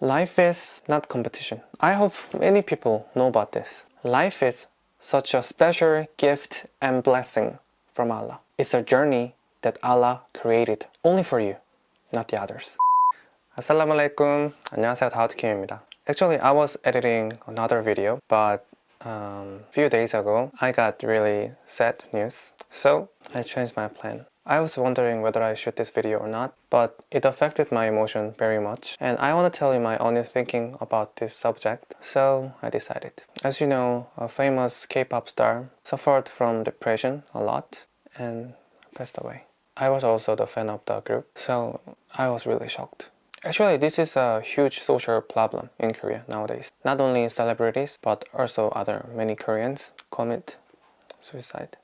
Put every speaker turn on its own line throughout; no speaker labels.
Life is not competition. I hope many people know about this. Life is such a special gift and blessing from Allah. It's a journey that Allah created only for you, not the others. Assalamu alaikum. 안녕하세요. 다우트킴입니다. Actually, I was editing another video, but um, a few days ago, I got really sad news. So, I changed my plan. I was wondering whether I shoot this video or not, but it affected my emotion very much and I want to tell you my honest thinking about this subject, so I decided. As you know, a famous K-pop star suffered from depression a lot and passed away. I was also the fan of the group, so I was really shocked. Actually, this is a huge social problem in Korea nowadays. Not only celebrities, but also other many Koreans commit suicide.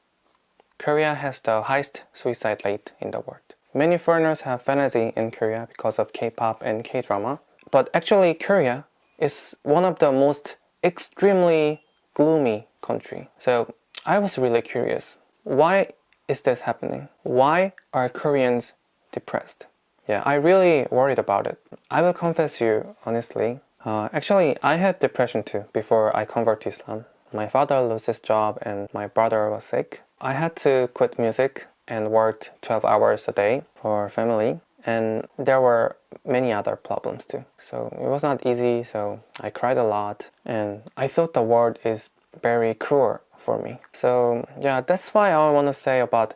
Korea has the highest suicide rate in the world. Many foreigners have fantasy in Korea because of K-pop and K-drama. But actually Korea is one of the most extremely gloomy country. So I was really curious. Why is this happening? Why are Koreans depressed? Yeah, I really worried about it. I will confess you honestly. Uh, actually, I had depression too before I converted to Islam. My father lost his job and my brother was sick. I had to quit music and worked 12 hours a day for family and there were many other problems too. So it was not easy, so I cried a lot and I thought the world is very cruel for me. So yeah, that's why I want to say about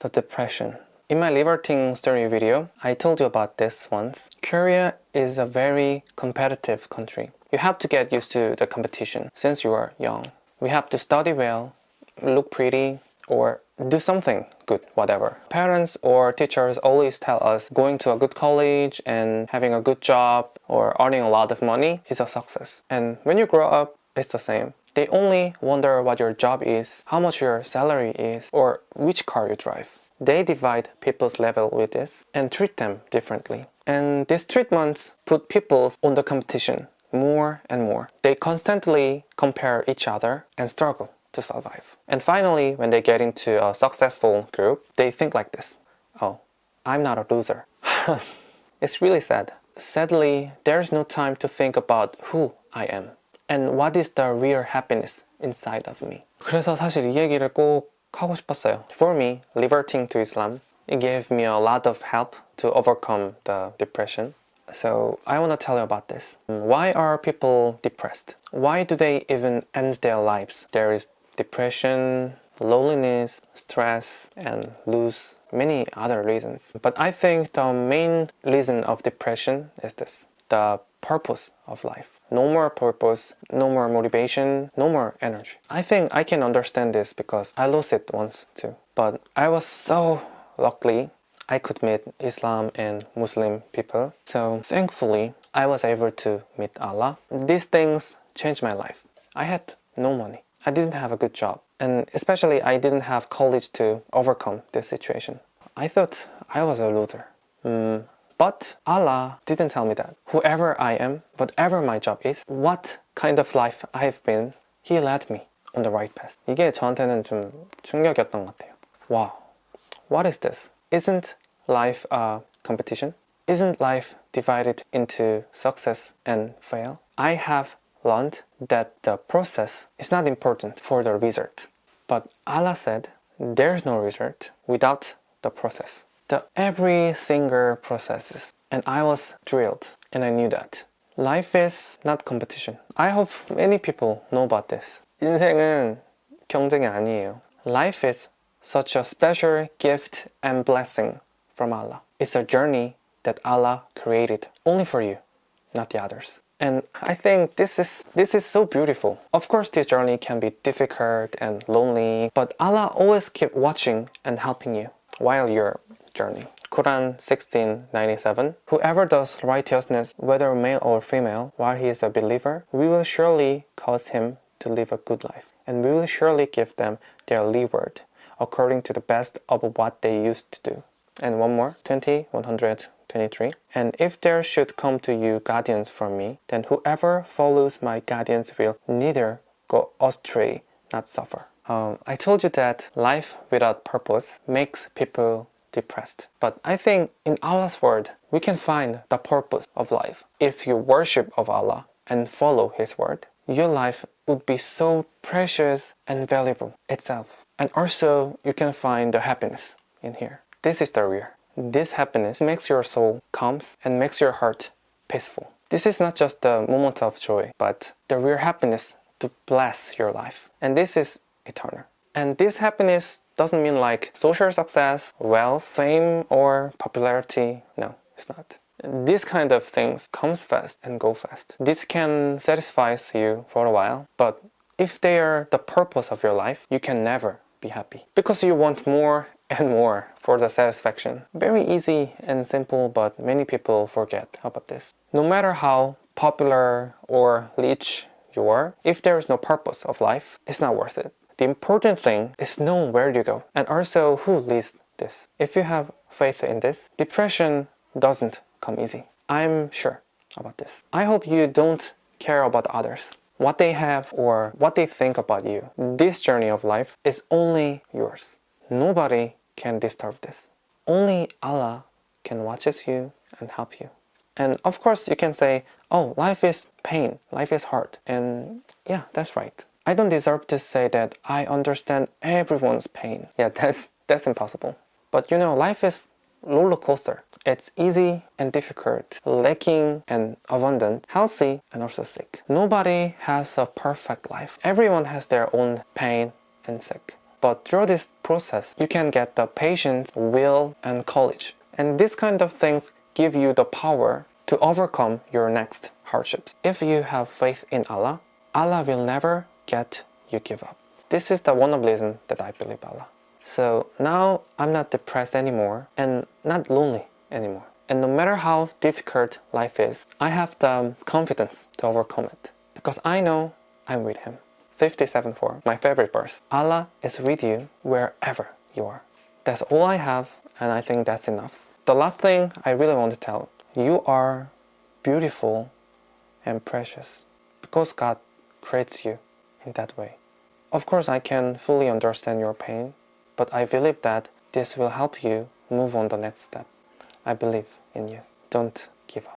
the depression. In my Reverting story video, I told you about this once. Korea is a very competitive country. You have to get used to the competition since you are young. We have to study well, look pretty, or do something good, whatever. Parents or teachers always tell us going to a good college and having a good job or earning a lot of money is a success. And when you grow up, it's the same. They only wonder what your job is, how much your salary is, or which car you drive. They divide people's level with this and treat them differently. And these treatments put people on the competition more and more. They constantly compare each other and struggle to survive. And finally, when they get into a successful group, they think like this. Oh, I'm not a loser. it's really sad. Sadly, there's no time to think about who I am and what is the real happiness inside of me. 그래서 사실 이 얘기를 꼭 하고 싶었어요. For me, reverting to Islam, it gave me a lot of help to overcome the depression. So I want to tell you about this. Why are people depressed? Why do they even end their lives? There is depression, loneliness, stress, and lose many other reasons. But I think the main reason of depression is this, the purpose of life. No more purpose, no more motivation, no more energy. I think I can understand this because I lost it once too. But I was so lucky I could meet Islam and Muslim people. So thankfully, I was able to meet Allah. These things changed my life. I had no money. I didn't have a good job and especially I didn't have college to overcome this situation. I thought I was a loser. Mm, but Allah didn't tell me that. Whoever I am, whatever my job is, what kind of life I've been, He led me on the right path. 이게 저한테는 좀 충격이었던 것 같아요. Wow, what is this? Isn't life a competition? Isn't life divided into success and fail? I have learned that the process is not important for the result. But Allah said there's no result without the process. The every single processes. And I was thrilled and I knew that. Life is not competition. I hope many people know about this. 인생은 경쟁이 아니에요. Life is such a special gift and blessing from Allah. It's a journey that Allah created only for you, not the others. And I think this is this is so beautiful. Of course this journey can be difficult and lonely, but Allah always keep watching and helping you while your journey. Quran 16:97 Whoever does righteousness, whether male or female, while he is a believer, we will surely cause him to live a good life, and we will surely give them their reward according to the best of what they used to do. And one more, 20, 100, 23. And if there should come to you guardians from me, then whoever follows my guardians will neither go astray, not suffer. Um, I told you that life without purpose makes people depressed. But I think in Allah's word, we can find the purpose of life. If you worship of Allah and follow His word, your life would be so precious and valuable itself. And also, you can find the happiness in here. This is the real. This happiness makes your soul calm and makes your heart peaceful. This is not just a moment of joy, but the real happiness to bless your life. And this is eternal. And this happiness doesn't mean like social success, wealth, fame, or popularity. No, it's not. This kind of things comes fast and go fast. This can satisfy you for a while, but if they are the purpose of your life, you can never be happy because you want more and more for the satisfaction. Very easy and simple, but many people forget about this. No matter how popular or rich you are, if there is no purpose of life, it's not worth it. The important thing is knowing where you go and also who leads this. If you have faith in this, depression doesn't come easy. I'm sure about this. I hope you don't care about others, what they have or what they think about you. This journey of life is only yours. Nobody can disturb this. Only Allah can watches you and help you. And of course you can say, oh, life is pain, life is hard. And yeah, that's right. I don't deserve to say that I understand everyone's pain. Yeah, that's, that's impossible. But you know, life is roller coaster. It's easy and difficult, lacking and abundant, healthy and also sick. Nobody has a perfect life. Everyone has their own pain and sick. But through this process, you can get the patience, will, and courage. And these kind of things give you the power to overcome your next hardships. If you have faith in Allah, Allah will never get you give up. This is the one of reason that I believe Allah. So now I'm not depressed anymore and not lonely anymore. And no matter how difficult life is, I have the confidence to overcome it. Because I know I'm with Him. 57.4, my favorite verse. Allah is with you wherever you are. That's all I have and I think that's enough. The last thing I really want to tell, you are beautiful and precious because God creates you in that way. Of course, I can fully understand your pain, but I believe that this will help you move on the next step. I believe in you. Don't give up.